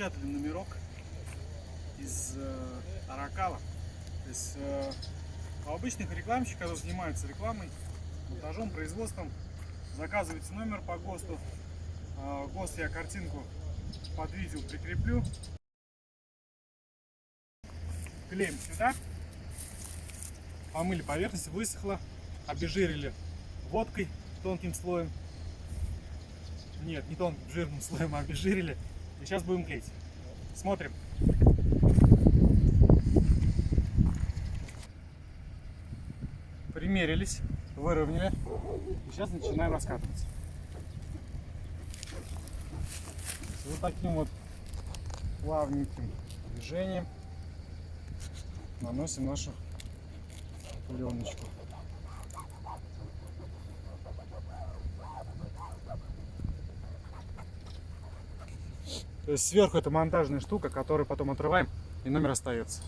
напечатали номерок из э, Аракала. То есть э, у обычных рекламщиков, которые занимаются рекламой, монтажом, производством, заказывается номер по ГОСТу. Э, ГОСТ я картинку под видео прикреплю. Клеим сюда. Помыли поверхность, высохла. Обезжирили водкой тонким слоем. Нет, не тонким, жирным слоем, а обезжирили. И сейчас будем клеить. Смотрим. Примерились, выровняли. И сейчас начинаем раскатываться. Вот таким вот плавненьким движением наносим нашу пленочку. Сверху это монтажная штука, которую потом отрываем и номер остается.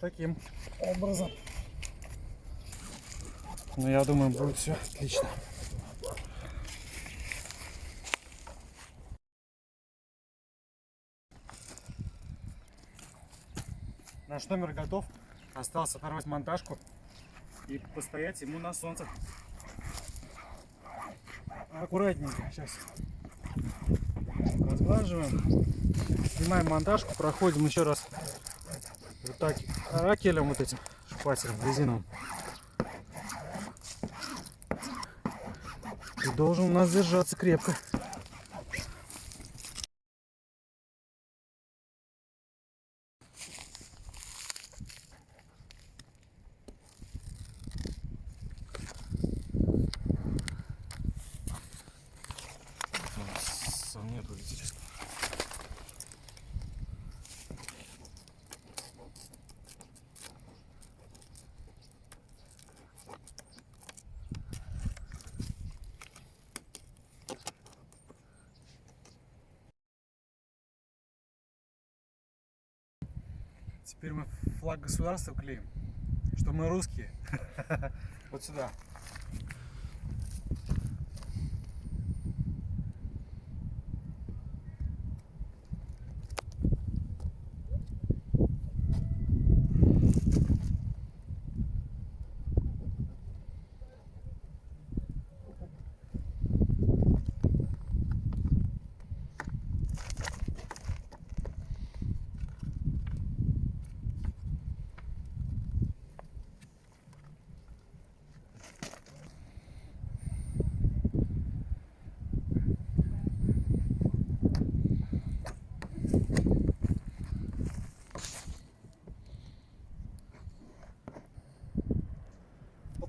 Таким образом. Ну, я думаю, будет все отлично. Наш номер готов. Осталось оторвать монтажку и постоять ему на солнце. Аккуратненько сейчас разглаживаем. Снимаем монтажку, проходим еще раз вот так ракелем вот этим шпателем резиновым. И должен у нас держаться крепко. Нет, интересно. Теперь мы флаг государства клеим, что мы русские. Вот сюда.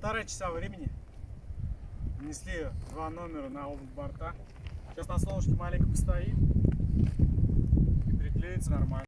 Полтора часа времени. Внесли два номера на оба борта. Сейчас на солнышке маленько постоит и приклеится нормально.